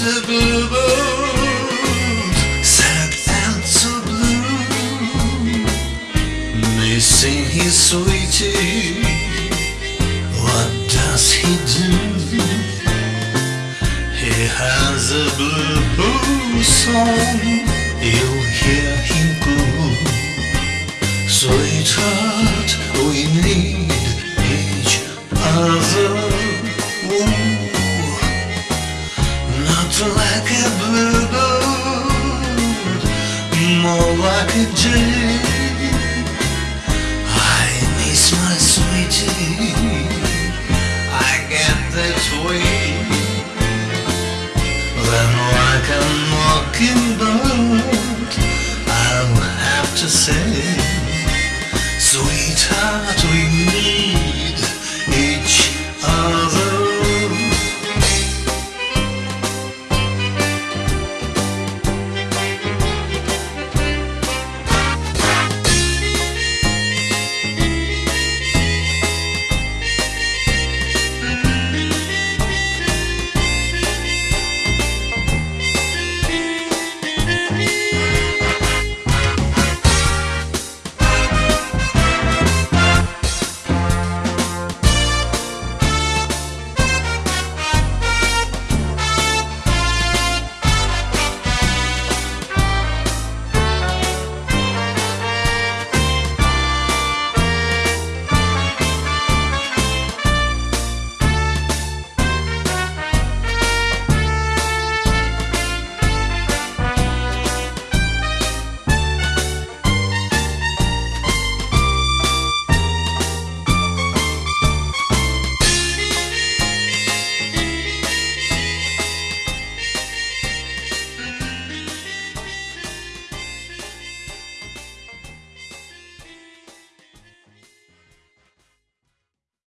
bluebird sang anti-blue. Missing his sweetie What does he do? He has a blue song you like a bluebird, more like a jay. I miss my sweetie. I get that way. Then, like a mockingbird, I'll have to say, Sweetheart, we